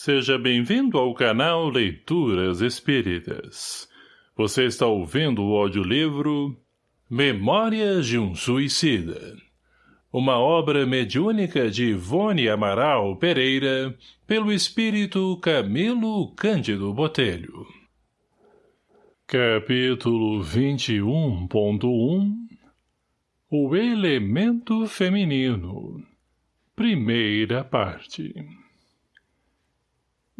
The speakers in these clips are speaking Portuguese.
Seja bem-vindo ao canal Leituras Espíritas. Você está ouvindo o audiolivro Memórias de um Suicida. Uma obra mediúnica de Ivone Amaral Pereira, pelo espírito Camilo Cândido Botelho. Capítulo 21.1 O Elemento Feminino Primeira parte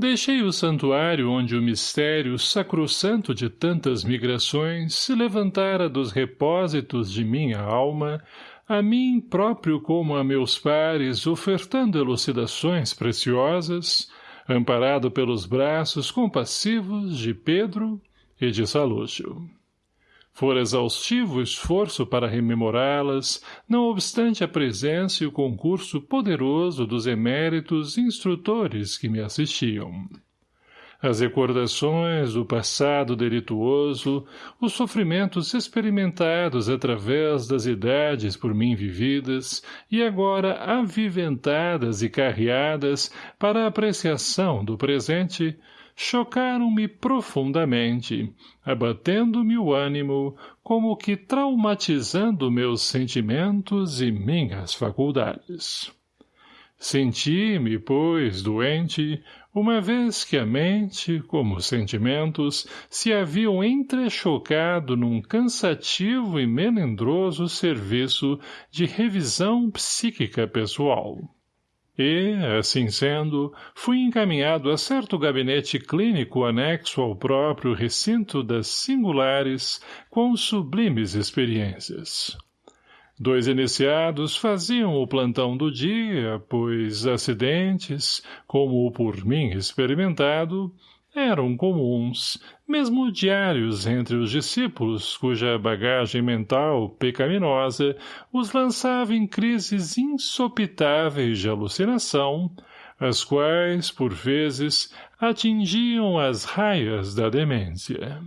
Deixei o santuário onde o mistério sacrossanto de tantas migrações se levantara dos repósitos de minha alma, a mim próprio como a meus pares, ofertando elucidações preciosas, amparado pelos braços compassivos de Pedro e de Salúcio. Fora exaustivo o esforço para rememorá-las, não obstante a presença e o concurso poderoso dos eméritos instrutores que me assistiam. As recordações do passado delituoso, os sofrimentos experimentados através das idades por mim vividas e agora aviventadas e carreadas para a apreciação do presente, chocaram-me profundamente, abatendo-me o ânimo, como que traumatizando meus sentimentos e minhas faculdades. Senti-me, pois, doente, uma vez que a mente, como os sentimentos, se haviam entrechocado num cansativo e melindroso serviço de revisão psíquica pessoal. E, assim sendo, fui encaminhado a certo gabinete clínico anexo ao próprio recinto das singulares com sublimes experiências. Dois iniciados faziam o plantão do dia, pois acidentes, como o por mim experimentado, eram comuns, mesmo diários entre os discípulos, cuja bagagem mental pecaminosa os lançava em crises insopitáveis de alucinação, as quais, por vezes, atingiam as raias da demência.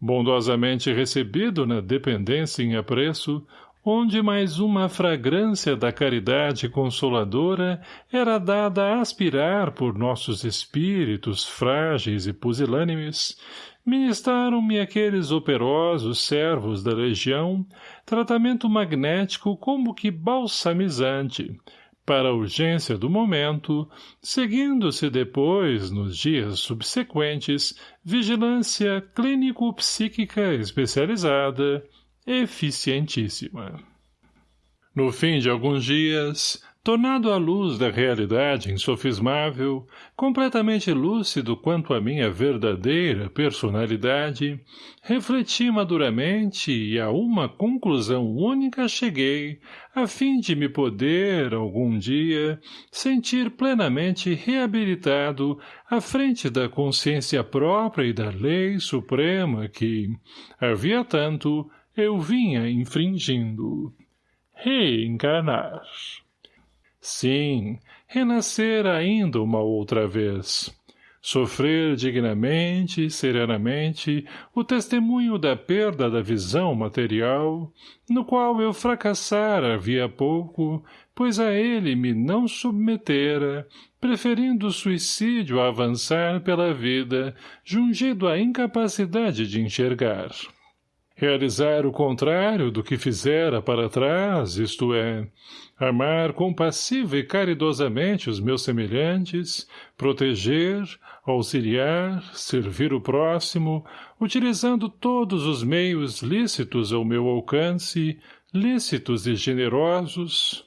Bondosamente recebido na dependência em apreço, onde mais uma fragrância da caridade consoladora era dada a aspirar por nossos espíritos frágeis e pusilânimes, ministraram-me aqueles operosos servos da legião tratamento magnético como que balsamizante, para a urgência do momento, seguindo-se depois, nos dias subsequentes, vigilância clínico-psíquica especializada, eficientíssima. No fim de alguns dias, tornado à luz da realidade insofismável, completamente lúcido quanto à minha verdadeira personalidade, refleti maduramente e a uma conclusão única cheguei, a fim de me poder, algum dia, sentir plenamente reabilitado à frente da consciência própria e da lei suprema que, havia tanto, eu vinha infringindo. Reencarnar. Sim, renascer ainda uma outra vez. Sofrer dignamente serenamente o testemunho da perda da visão material, no qual eu fracassara havia pouco, pois a ele me não submetera, preferindo o suicídio a avançar pela vida, jungido à incapacidade de enxergar. Realizar o contrário do que fizera para trás, isto é, amar compassiva e caridosamente os meus semelhantes, proteger, auxiliar, servir o próximo, utilizando todos os meios lícitos ao meu alcance, lícitos e generosos,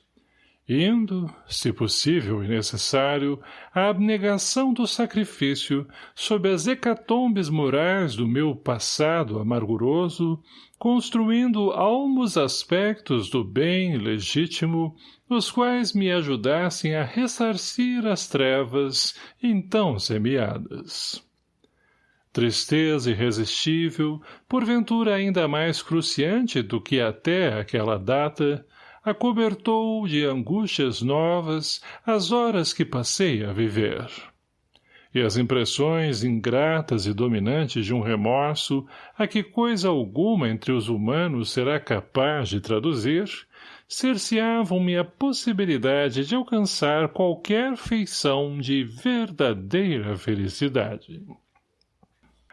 indo, se possível e necessário, à abnegação do sacrifício sob as hecatombes morais do meu passado amarguroso, construindo almos aspectos do bem legítimo, os quais me ajudassem a ressarcir as trevas então semeadas. Tristeza irresistível, porventura ainda mais cruciante do que até aquela data, acobertou de angústias novas as horas que passei a viver. E as impressões ingratas e dominantes de um remorso, a que coisa alguma entre os humanos será capaz de traduzir, cerceavam-me a possibilidade de alcançar qualquer feição de verdadeira felicidade.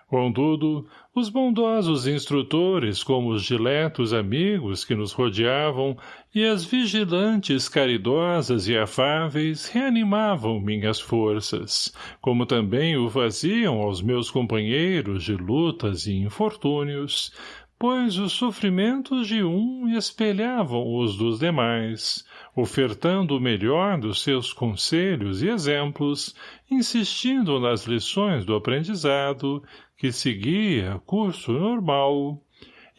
Contudo, os bondosos instrutores, como os diletos amigos que nos rodeavam, e as vigilantes caridosas e afáveis reanimavam minhas forças, como também o faziam aos meus companheiros de lutas e infortúnios, pois os sofrimentos de um espelhavam os dos demais, ofertando o melhor dos seus conselhos e exemplos, insistindo nas lições do aprendizado, que seguia curso normal,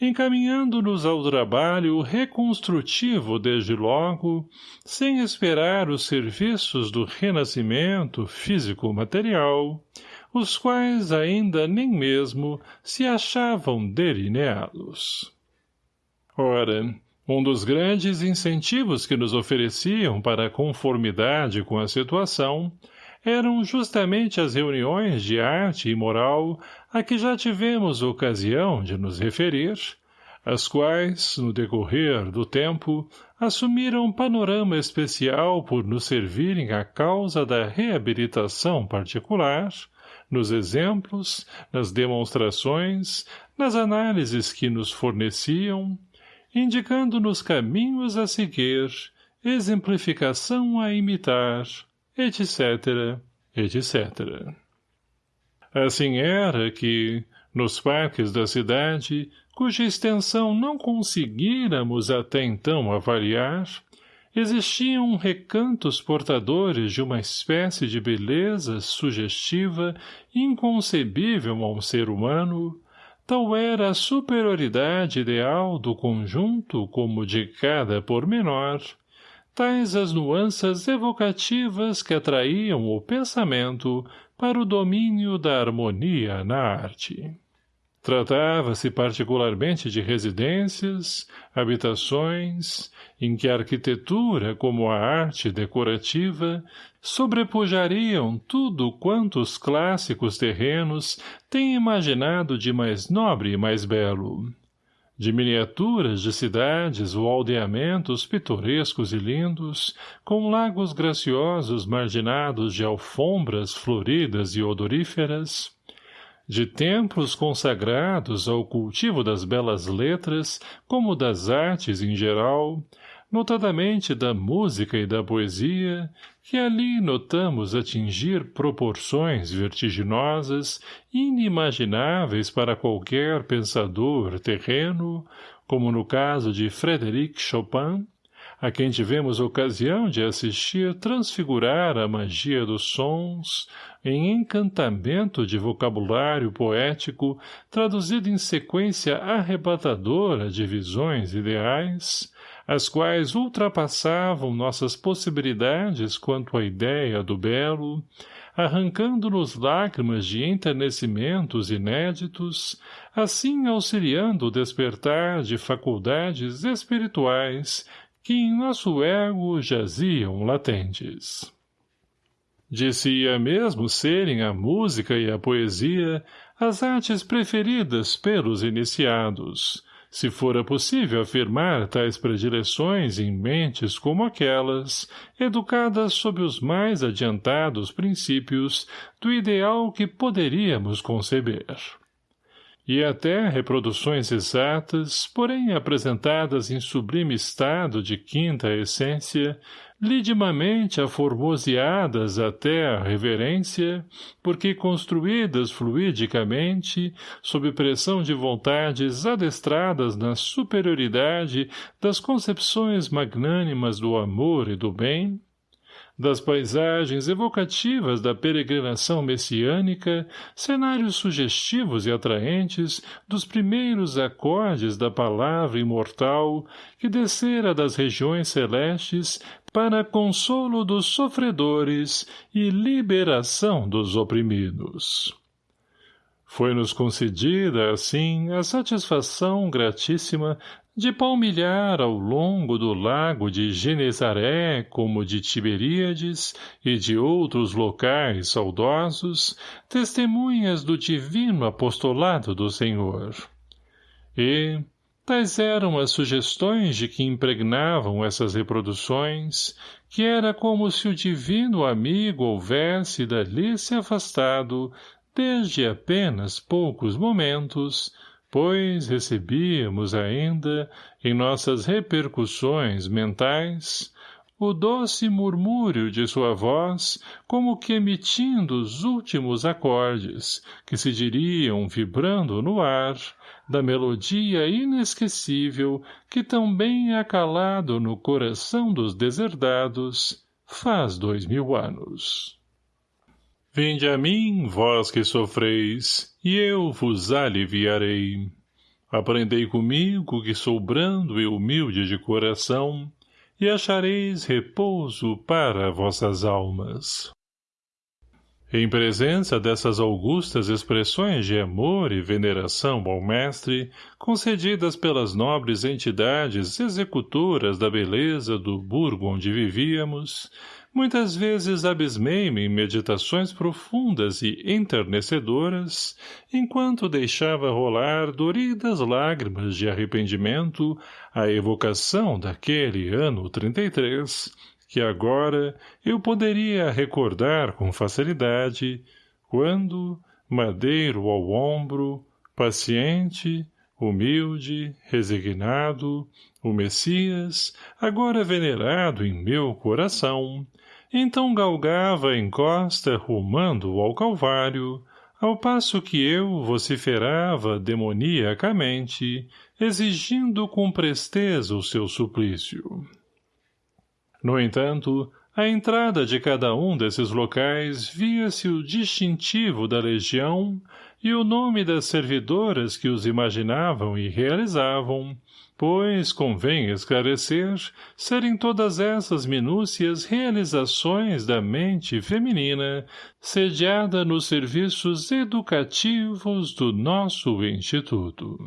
encaminhando-nos ao trabalho reconstrutivo desde logo, sem esperar os serviços do renascimento físico-material, os quais ainda nem mesmo se achavam delineados. Ora, um dos grandes incentivos que nos ofereciam para a conformidade com a situação eram justamente as reuniões de arte e moral a que já tivemos ocasião de nos referir, as quais, no decorrer do tempo, assumiram panorama especial por nos servirem à causa da reabilitação particular, nos exemplos, nas demonstrações, nas análises que nos forneciam, indicando-nos caminhos a seguir, exemplificação a imitar, etc., etc. Assim era que, nos parques da cidade, cuja extensão não conseguíramos até então avaliar, existiam recantos portadores de uma espécie de beleza sugestiva inconcebível a um ser humano, tal era a superioridade ideal do conjunto como de cada pormenor, tais as nuances evocativas que atraíam o pensamento para o domínio da harmonia na arte. Tratava-se particularmente de residências, habitações, em que a arquitetura como a arte decorativa sobrepujariam tudo quanto os clássicos terrenos têm imaginado de mais nobre e mais belo. De miniaturas de cidades ou aldeamentos pitorescos e lindos, com lagos graciosos marginados de alfombras floridas e odoríferas, de templos consagrados ao cultivo das belas letras, como das artes em geral, notadamente da música e da poesia, que ali notamos atingir proporções vertiginosas, inimagináveis para qualquer pensador terreno, como no caso de Frédéric Chopin, a quem tivemos ocasião de assistir transfigurar a magia dos sons em encantamento de vocabulário poético traduzido em sequência arrebatadora de visões ideais, as quais ultrapassavam nossas possibilidades quanto à ideia do belo, arrancando-nos lágrimas de enternecimentos inéditos, assim auxiliando o despertar de faculdades espirituais que em nosso ego jaziam latentes. Dizia mesmo serem a música e a poesia as artes preferidas pelos iniciados, se fora possível afirmar tais predileções em mentes como aquelas, educadas sob os mais adiantados princípios do ideal que poderíamos conceber e até reproduções exatas, porém apresentadas em sublime estado de quinta essência, lidimamente aformoseadas até a reverência, porque construídas fluidicamente, sob pressão de vontades adestradas na superioridade das concepções magnânimas do amor e do bem, das paisagens evocativas da peregrinação messiânica, cenários sugestivos e atraentes dos primeiros acordes da palavra imortal que descera das regiões celestes para consolo dos sofredores e liberação dos oprimidos. Foi-nos concedida, assim, a satisfação gratíssima de palmilhar ao longo do lago de Genezaré como de Tiberíades e de outros locais saudosos, testemunhas do divino apostolado do Senhor. E, Tais eram as sugestões de que impregnavam essas reproduções, que era como se o divino amigo houvesse dali se afastado desde apenas poucos momentos, pois recebíamos ainda, em nossas repercussões mentais, o doce murmúrio de sua voz, como que emitindo os últimos acordes, que se diriam vibrando no ar, da melodia inesquecível que tão bem é calado no coração dos deserdados faz dois mil anos. Vinde a mim, vós que sofreis, e eu vos aliviarei. Aprendei comigo que sou brando e humilde de coração, e achareis repouso para vossas almas. Em presença dessas augustas expressões de amor e veneração ao mestre, concedidas pelas nobres entidades executoras da beleza do burgo onde vivíamos, muitas vezes abismei-me em meditações profundas e enternecedoras, enquanto deixava rolar doridas lágrimas de arrependimento à evocação daquele ano trinta e três, que agora eu poderia recordar com facilidade, quando, madeiro ao ombro, paciente, humilde, resignado, o Messias, agora venerado em meu coração, então galgava a encosta rumando ao Calvário, ao passo que eu vociferava demoniacamente, exigindo com presteza o seu suplício. No entanto, à entrada de cada um desses locais via-se o distintivo da legião e o nome das servidoras que os imaginavam e realizavam, pois, convém esclarecer, serem todas essas minúcias realizações da mente feminina, sediada nos serviços educativos do nosso Instituto.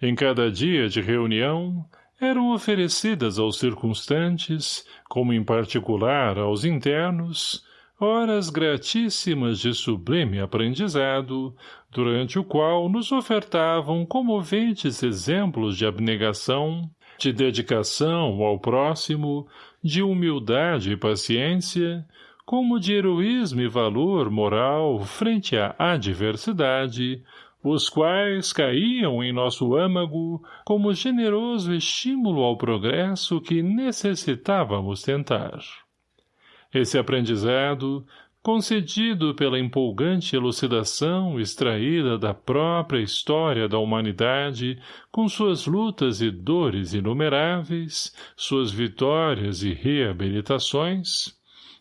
Em cada dia de reunião, eram oferecidas aos circunstantes, como em particular aos internos, horas gratíssimas de sublime aprendizado, durante o qual nos ofertavam comoventes exemplos de abnegação, de dedicação ao próximo, de humildade e paciência, como de heroísmo e valor moral frente à adversidade, os quais caíam em nosso âmago como generoso estímulo ao progresso que necessitávamos tentar. Esse aprendizado, concedido pela empolgante elucidação extraída da própria história da humanidade, com suas lutas e dores inumeráveis, suas vitórias e reabilitações,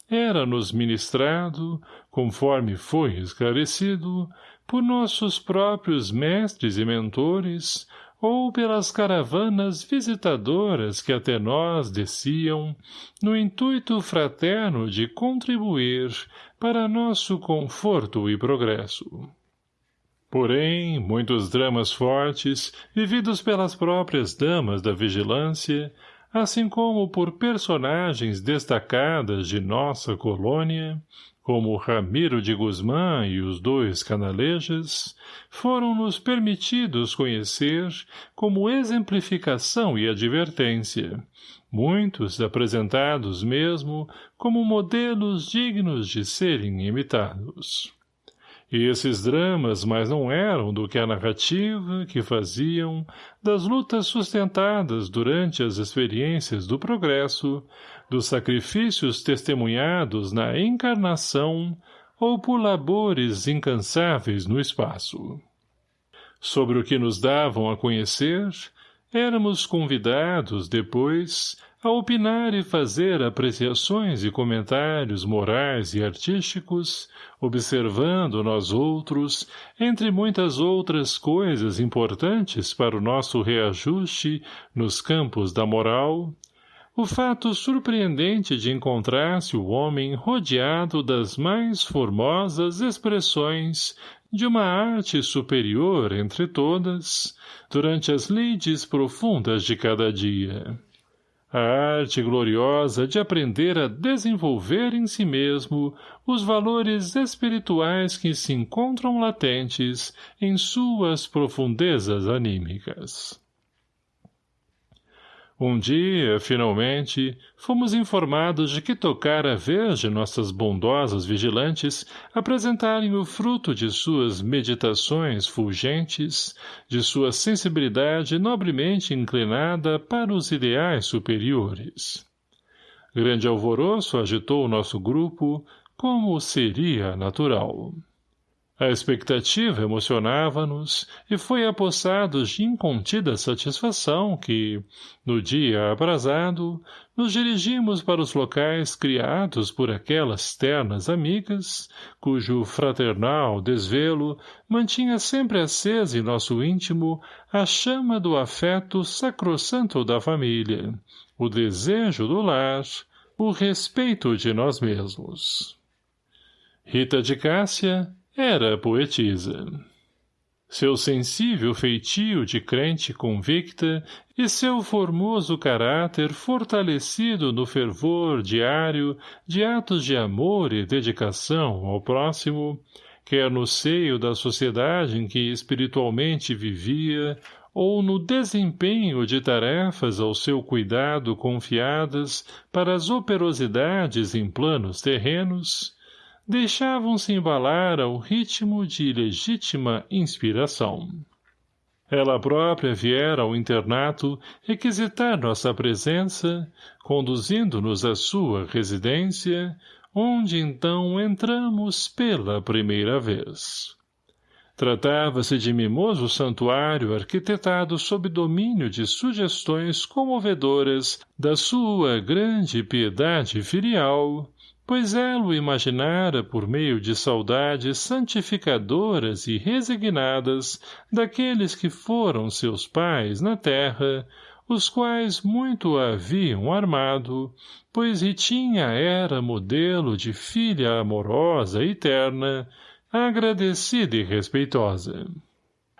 era-nos ministrado, conforme foi esclarecido, por nossos próprios mestres e mentores, ou pelas caravanas visitadoras que até nós desciam, no intuito fraterno de contribuir para nosso conforto e progresso. Porém, muitos dramas fortes, vividos pelas próprias damas da vigilância, assim como por personagens destacadas de nossa colônia, como Ramiro de Guzmán e os dois canalejas, foram-nos permitidos conhecer como exemplificação e advertência, muitos apresentados mesmo como modelos dignos de serem imitados. E esses dramas mais não eram do que a narrativa que faziam das lutas sustentadas durante as experiências do progresso, dos sacrifícios testemunhados na encarnação ou por labores incansáveis no espaço. Sobre o que nos davam a conhecer, éramos convidados, depois, a opinar e fazer apreciações e comentários morais e artísticos, observando nós outros, entre muitas outras coisas importantes para o nosso reajuste nos campos da moral, o fato surpreendente de encontrar-se o homem rodeado das mais formosas expressões de uma arte superior entre todas, durante as lides profundas de cada dia a arte gloriosa de aprender a desenvolver em si mesmo os valores espirituais que se encontram latentes em suas profundezas anímicas. Um dia, finalmente, fomos informados de que tocara a vez de nossas bondosas vigilantes apresentarem o fruto de suas meditações fulgentes, de sua sensibilidade nobremente inclinada para os ideais superiores. Grande alvoroço agitou o nosso grupo, como seria natural. A expectativa emocionava-nos e foi apossados de incontida satisfação que, no dia aprazado, nos dirigimos para os locais criados por aquelas ternas amigas, cujo fraternal desvelo mantinha sempre acesa em nosso íntimo a chama do afeto sacrossanto da família, o desejo do lar, o respeito de nós mesmos. Rita de Cássia era poetisa. Seu sensível feitio de crente convicta e seu formoso caráter fortalecido no fervor diário de atos de amor e dedicação ao próximo, quer no seio da sociedade em que espiritualmente vivia, ou no desempenho de tarefas ao seu cuidado confiadas para as operosidades em planos terrenos, deixavam-se embalar ao ritmo de legítima inspiração. Ela própria viera ao internato requisitar nossa presença, conduzindo-nos à sua residência, onde então entramos pela primeira vez. Tratava-se de mimoso santuário arquitetado sob domínio de sugestões comovedoras da sua grande piedade filial, pois ela o imaginara por meio de saudades santificadoras e resignadas daqueles que foram seus pais na terra, os quais muito a haviam armado, pois Ritinha era modelo de filha amorosa e terna, agradecida e respeitosa.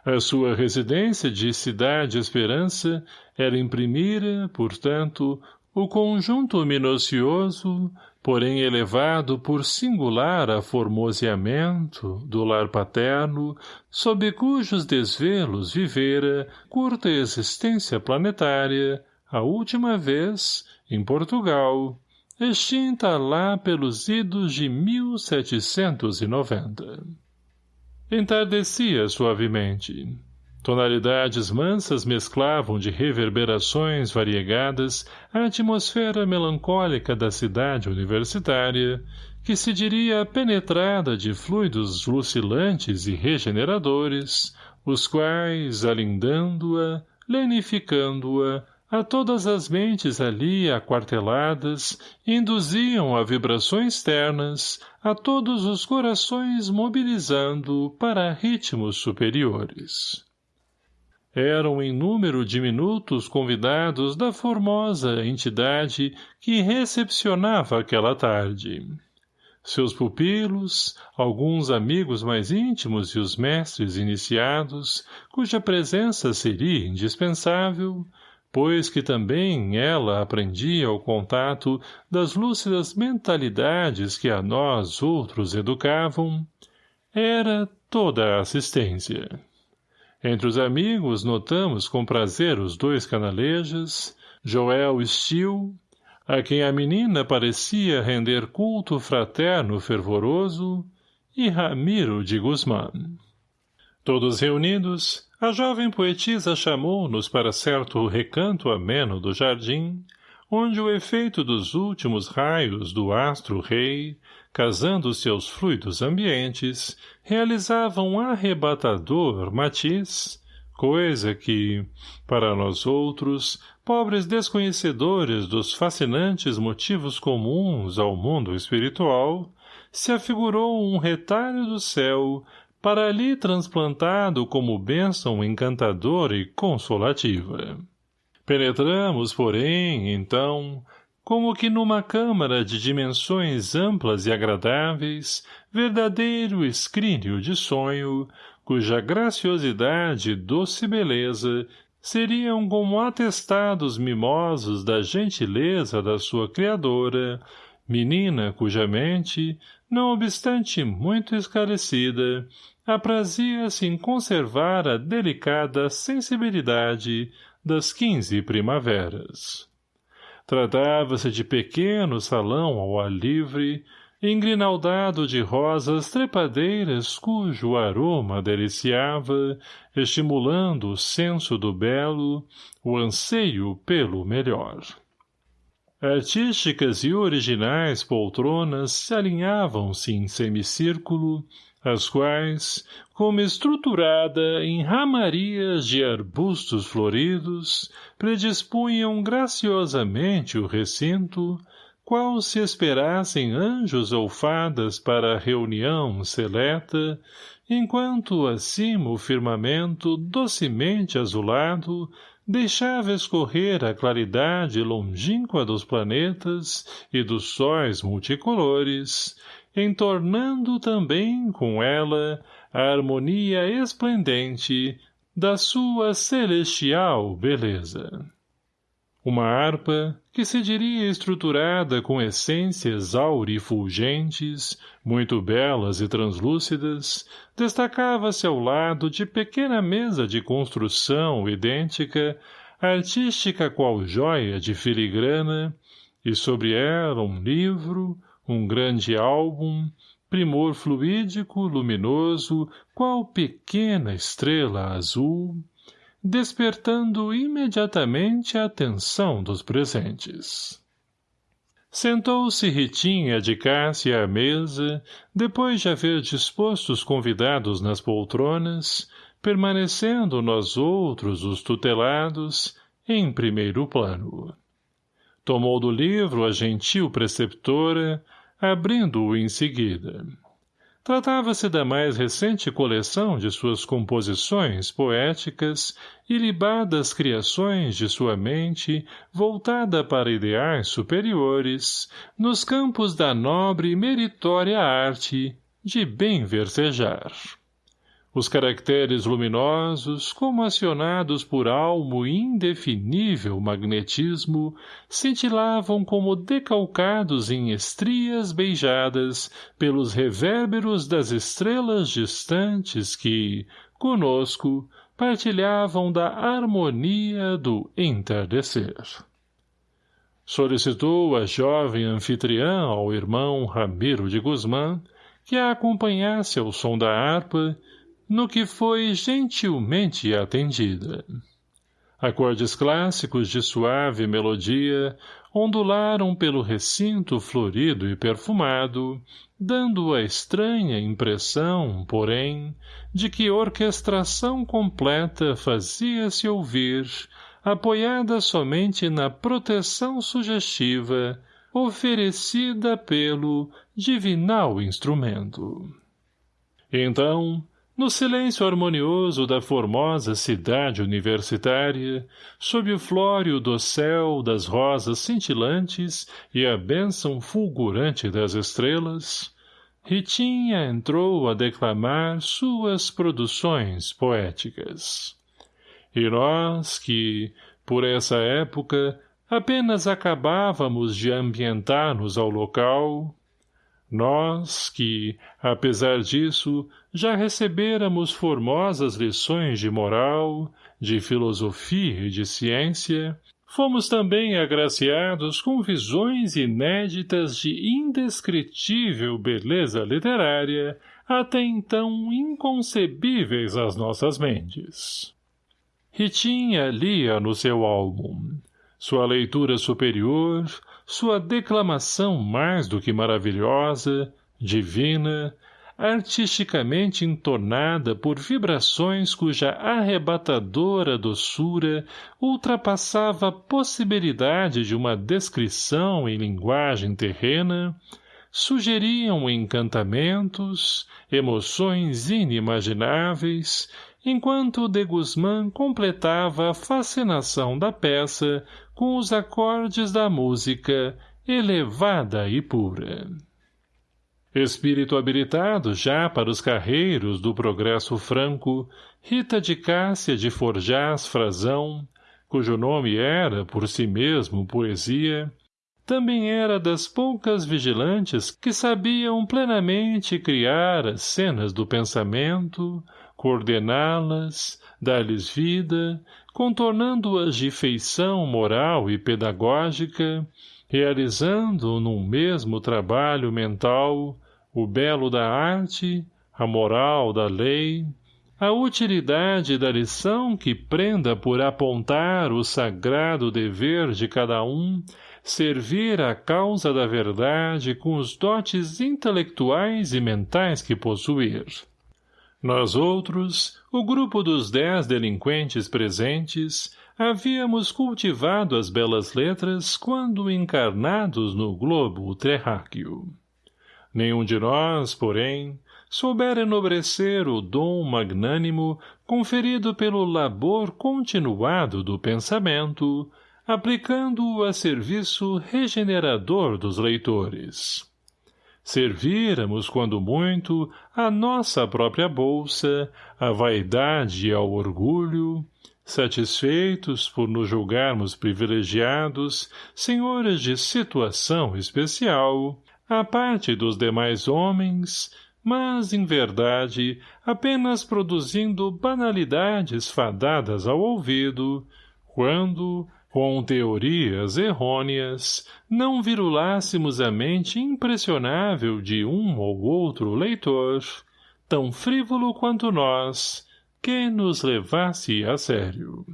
A sua residência de Cidade Esperança era imprimira, portanto, o conjunto minucioso, porém elevado por singular aformoseamento do lar paterno, sob cujos desvelos vivera curta existência planetária, a última vez, em Portugal, extinta lá pelos idos de 1790. Entardecia suavemente. Tonalidades mansas mesclavam de reverberações variegadas a atmosfera melancólica da cidade universitária, que se diria penetrada de fluidos lucilantes e regeneradores, os quais, alindando-a, lenificando-a, a todas as mentes ali aquarteladas, induziam a vibrações ternas, a todos os corações mobilizando para ritmos superiores eram em número diminutos convidados da formosa entidade que recepcionava aquela tarde. Seus pupilos, alguns amigos mais íntimos e os mestres iniciados, cuja presença seria indispensável, pois que também ela aprendia o contato das lúcidas mentalidades que a nós outros educavam, era toda a assistência. Entre os amigos notamos com prazer os dois canalejas, Joel Steele, a quem a menina parecia render culto fraterno fervoroso, e Ramiro de Guzmán. Todos reunidos, a jovem poetisa chamou-nos para certo recanto ameno do jardim, onde o efeito dos últimos raios do astro-rei casando seus fluidos ambientes, realizava um arrebatador matiz, coisa que, para nós outros, pobres desconhecedores dos fascinantes motivos comuns ao mundo espiritual, se afigurou um retalho do céu para ali transplantado como bênção encantadora e consolativa. Penetramos, porém, então, como que numa câmara de dimensões amplas e agradáveis, verdadeiro escrínio de sonho, cuja graciosidade e doce beleza seriam como atestados mimosos da gentileza da sua criadora, menina cuja mente, não obstante muito esclarecida, aprazia-se em conservar a delicada sensibilidade das quinze primaveras. Tratava-se de pequeno salão ao ar livre, engrinaldado de rosas trepadeiras cujo aroma deliciava, estimulando o senso do belo, o anseio pelo melhor. Artísticas e originais poltronas se alinhavam-se em semicírculo, as quais, como estruturada em ramarias de arbustos floridos, predispunham graciosamente o recinto, qual se esperassem anjos ou fadas para a reunião seleta, enquanto acima o firmamento docemente azulado deixava escorrer a claridade longínqua dos planetas e dos sóis multicolores, entornando também com ela a harmonia esplendente da sua celestial beleza. Uma harpa, que se diria estruturada com essências aurifulgentes, muito belas e translúcidas, destacava-se ao lado de pequena mesa de construção idêntica, artística qual joia de filigrana, e sobre ela um livro, um grande álbum, primor fluídico, luminoso, qual pequena estrela azul, despertando imediatamente a atenção dos presentes. Sentou-se Ritinha de Cássia à mesa, depois de haver disposto os convidados nas poltronas, permanecendo nós outros, os tutelados, em primeiro plano. Tomou do livro a gentil preceptora, abrindo-o em seguida. Tratava-se da mais recente coleção de suas composições poéticas e libadas criações de sua mente voltada para ideais superiores nos campos da nobre e meritória arte de bem versejar. Os caracteres luminosos, como acionados por almo indefinível magnetismo, cintilavam como decalcados em estrias beijadas pelos revérberos das estrelas distantes que, conosco, partilhavam da harmonia do entardecer. Solicitou a jovem anfitriã ao irmão Ramiro de Guzmán que a acompanhasse ao som da harpa no que foi gentilmente atendida. Acordes clássicos de suave melodia ondularam pelo recinto florido e perfumado, dando a estranha impressão, porém, de que orquestração completa fazia-se ouvir, apoiada somente na proteção sugestiva oferecida pelo divinal instrumento. Então, no silêncio harmonioso da formosa cidade universitária, sob o flório céu das rosas cintilantes e a bênção fulgurante das estrelas, Ritinha entrou a declamar suas produções poéticas. E nós que, por essa época, apenas acabávamos de ambientar-nos ao local, nós, que, apesar disso, já recebêramos formosas lições de moral, de filosofia e de ciência, fomos também agraciados com visões inéditas de indescritível beleza literária, até então inconcebíveis às nossas mentes. Ritinha lia no seu álbum. Sua leitura superior, sua declamação mais do que maravilhosa, divina, artisticamente entornada por vibrações cuja arrebatadora doçura ultrapassava a possibilidade de uma descrição em linguagem terrena, sugeriam encantamentos, emoções inimagináveis, enquanto de Guzmán completava a fascinação da peça com os acordes da música elevada e pura. Espírito habilitado já para os carreiros do progresso franco, Rita de Cássia de Forjás Frazão, cujo nome era, por si mesmo, poesia, também era das poucas vigilantes que sabiam plenamente criar as cenas do pensamento, coordená-las, dar-lhes vida, contornando-as de feição moral e pedagógica, realizando num mesmo trabalho mental o belo da arte, a moral da lei, a utilidade da lição que prenda por apontar o sagrado dever de cada um, servir à causa da verdade com os dotes intelectuais e mentais que possuir. Nós outros, o grupo dos dez delinquentes presentes, havíamos cultivado as belas letras quando encarnados no globo terráqueo. Nenhum de nós, porém, souber enobrecer o dom magnânimo conferido pelo labor continuado do pensamento, aplicando-o a serviço regenerador dos leitores. Servíramos, quando muito, a nossa própria bolsa, a vaidade e ao orgulho, satisfeitos por nos julgarmos privilegiados, senhores de situação especial, a parte dos demais homens, mas, em verdade, apenas produzindo banalidades fadadas ao ouvido, quando, com teorias errôneas, não virulássemos a mente impressionável de um ou outro leitor, tão frívolo quanto nós, que nos levasse a sério.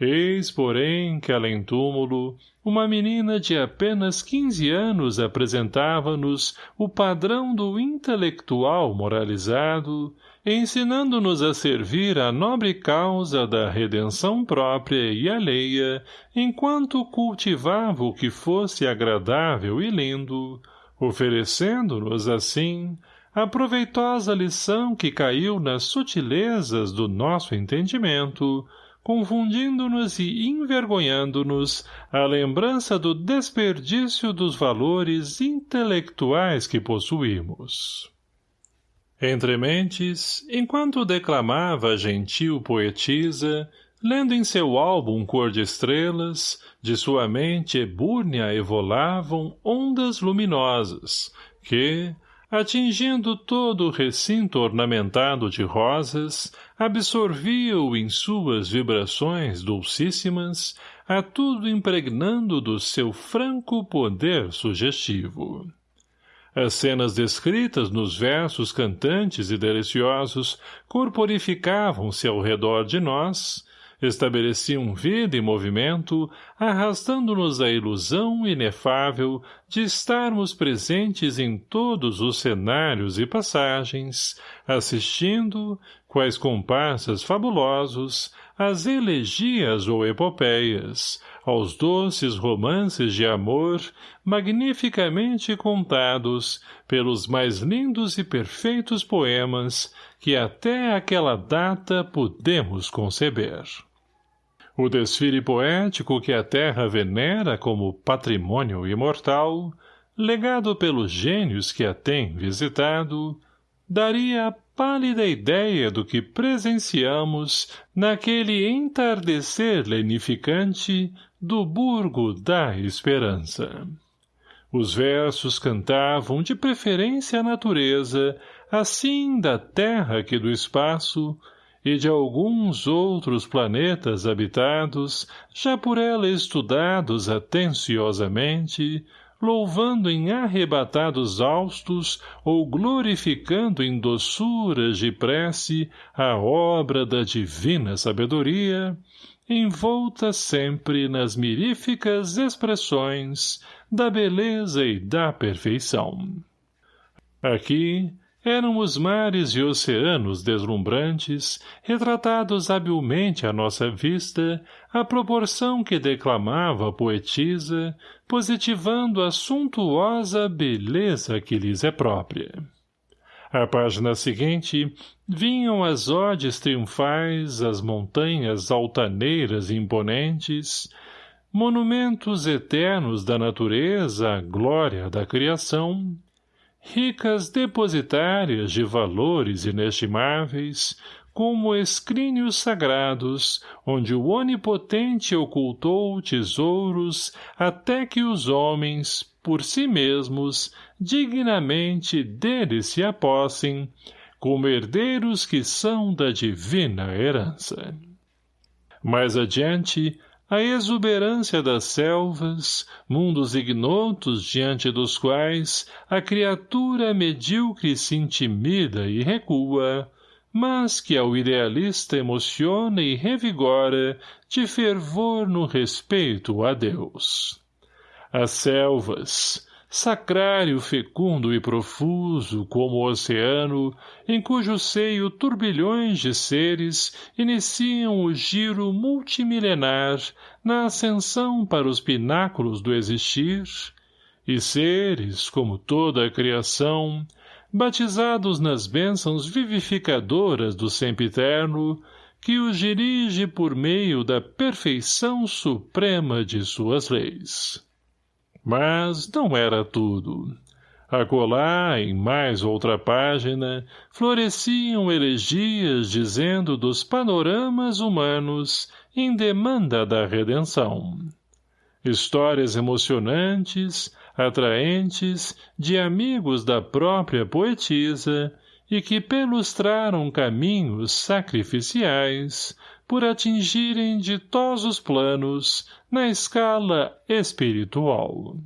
Eis, porém, que além túmulo, uma menina de apenas quinze anos apresentava-nos o padrão do intelectual moralizado, ensinando-nos a servir a nobre causa da redenção própria e alheia, enquanto cultivava o que fosse agradável e lindo, oferecendo-nos, assim, a proveitosa lição que caiu nas sutilezas do nosso entendimento, confundindo-nos e envergonhando-nos a lembrança do desperdício dos valores intelectuais que possuímos. Entre mentes, enquanto declamava a gentil poetisa, lendo em seu álbum cor de estrelas, de sua mente ebúrnea evolavam ondas luminosas, que, atingindo todo o recinto ornamentado de rosas, absorvia-o em suas vibrações dulcíssimas, a tudo impregnando do seu franco poder sugestivo. As cenas descritas nos versos cantantes e deliciosos corporificavam-se ao redor de nós, estabeleciam vida e movimento, arrastando-nos a ilusão inefável de estarmos presentes em todos os cenários e passagens, assistindo, quais comparsas fabulosos, às elegias ou epopeias, aos doces romances de amor, magnificamente contados pelos mais lindos e perfeitos poemas que até aquela data podemos conceber. O desfile poético que a terra venera como patrimônio imortal, legado pelos gênios que a têm visitado, daria a pálida ideia do que presenciamos naquele entardecer lenificante do Burgo da Esperança. Os versos cantavam de preferência a natureza, assim da terra que do espaço, e de alguns outros planetas habitados, já por ela estudados atenciosamente, louvando em arrebatados austos ou glorificando em doçuras de prece a obra da divina sabedoria, envolta sempre nas miríficas expressões da beleza e da perfeição. Aqui, eram os mares e oceanos deslumbrantes, retratados habilmente à nossa vista, à proporção que declamava a poetisa, positivando a suntuosa beleza que lhes é própria. À página seguinte, vinham as odes triunfais, as montanhas altaneiras e imponentes, monumentos eternos da natureza, glória da criação, ricas depositárias de valores inestimáveis, como escrínios sagrados, onde o Onipotente ocultou tesouros até que os homens, por si mesmos, dignamente deles se apossem, como herdeiros que são da divina herança. Mais adiante, a exuberância das selvas, mundos ignotos diante dos quais a criatura medíocre se intimida e recua, mas que ao idealista emociona e revigora de fervor no respeito a Deus. As selvas, sacrário fecundo e profuso como o oceano, em cujo seio turbilhões de seres iniciam o giro multimilenar na ascensão para os pináculos do existir, e seres, como toda a criação, batizados nas bênçãos vivificadoras do sempiterno, que os dirige por meio da perfeição suprema de suas leis. Mas não era tudo. Acolá, em mais outra página, floresciam elegias dizendo dos panoramas humanos em demanda da redenção. Histórias emocionantes, atraentes, de amigos da própria poetisa, e que pelustraram caminhos sacrificiais, por atingirem ditosos planos na escala espiritual.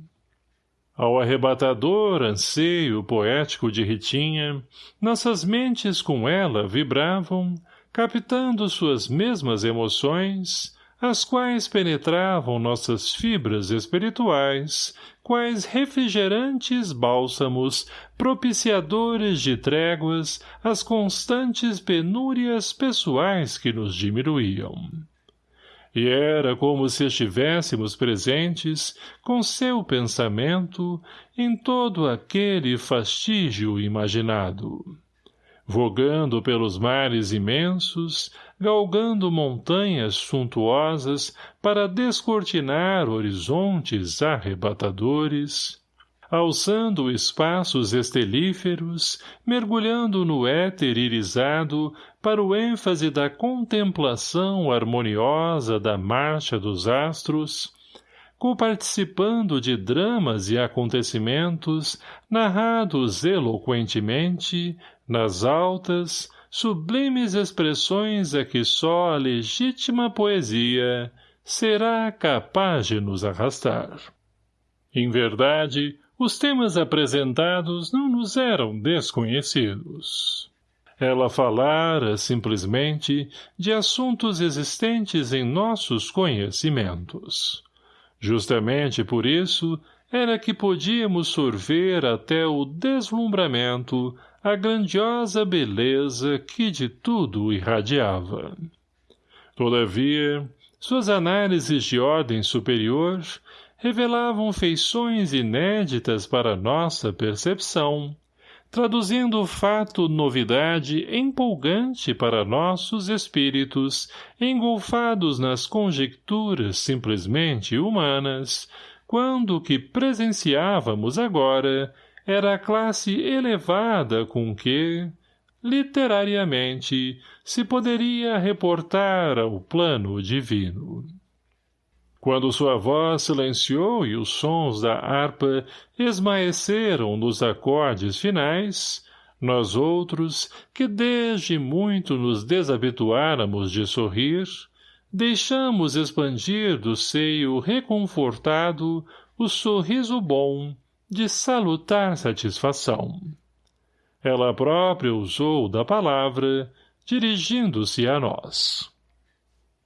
Ao arrebatador anseio poético de Ritinha, nossas mentes com ela vibravam, captando suas mesmas emoções, as quais penetravam nossas fibras espirituais, quais refrigerantes bálsamos, propiciadores de tréguas às constantes penúrias pessoais que nos diminuíam. E era como se estivéssemos presentes, com seu pensamento, em todo aquele fastígio imaginado vogando pelos mares imensos, galgando montanhas suntuosas para descortinar horizontes arrebatadores, alçando espaços estelíferos, mergulhando no éter irisado para o ênfase da contemplação harmoniosa da marcha dos astros, coparticipando de dramas e acontecimentos narrados eloquentemente, nas altas, sublimes expressões a que só a legítima poesia será capaz de nos arrastar. Em verdade, os temas apresentados não nos eram desconhecidos. Ela falara, simplesmente, de assuntos existentes em nossos conhecimentos. Justamente por isso, era que podíamos sorver até o deslumbramento a grandiosa beleza que de tudo irradiava. Todavia, suas análises de ordem superior revelavam feições inéditas para nossa percepção, traduzindo o fato novidade empolgante para nossos espíritos, engolfados nas conjecturas simplesmente humanas, quando o que presenciávamos agora era a classe elevada com que, literariamente, se poderia reportar ao plano divino. Quando sua voz silenciou e os sons da harpa esmaeceram nos acordes finais, nós outros, que desde muito nos desabituáramos de sorrir, deixamos expandir do seio reconfortado o sorriso bom de salutar satisfação. Ela própria usou da palavra, dirigindo-se a nós.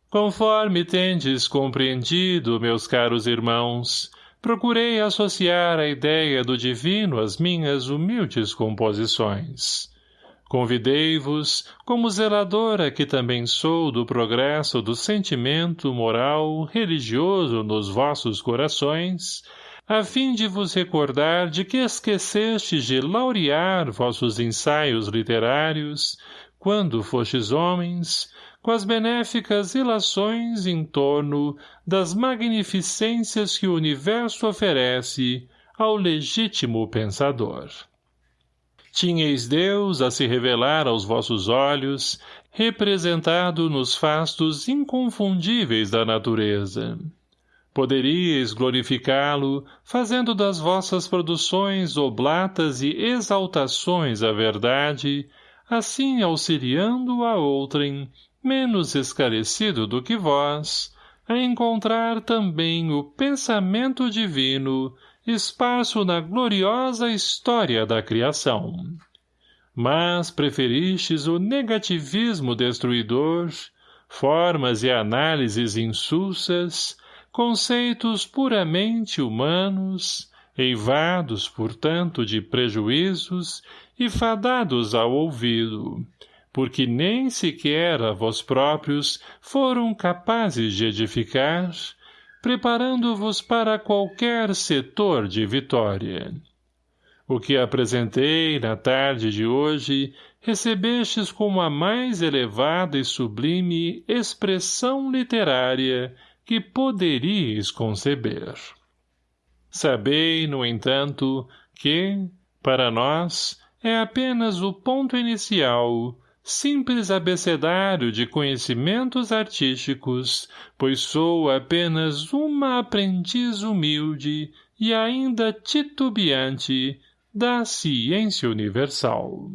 Conforme tendes compreendido, meus caros irmãos, procurei associar a ideia do divino às minhas humildes composições. Convidei-vos, como zeladora que também sou do progresso do sentimento moral religioso nos vossos corações, a fim de vos recordar de que esquecestes de laurear vossos ensaios literários, quando fostes homens, com as benéficas ilações em torno das magnificências que o universo oferece ao legítimo pensador. Tinheis Deus a se revelar aos vossos olhos, representado nos fastos inconfundíveis da natureza. Poderíeis glorificá-lo, fazendo das vossas produções oblatas e exaltações à verdade, assim auxiliando a outrem, menos esclarecido do que vós, a encontrar também o pensamento divino esparso na gloriosa história da criação. Mas preferistes o negativismo destruidor, formas e análises insulsas, conceitos puramente humanos, eivados, portanto, de prejuízos e fadados ao ouvido, porque nem sequer a vós próprios foram capazes de edificar, preparando-vos para qualquer setor de vitória. O que apresentei na tarde de hoje recebestes como a mais elevada e sublime expressão literária que poderíeis conceber. Sabei, no entanto, que, para nós, é apenas o ponto inicial, simples abecedário de conhecimentos artísticos, pois sou apenas uma aprendiz humilde e ainda titubeante da ciência universal.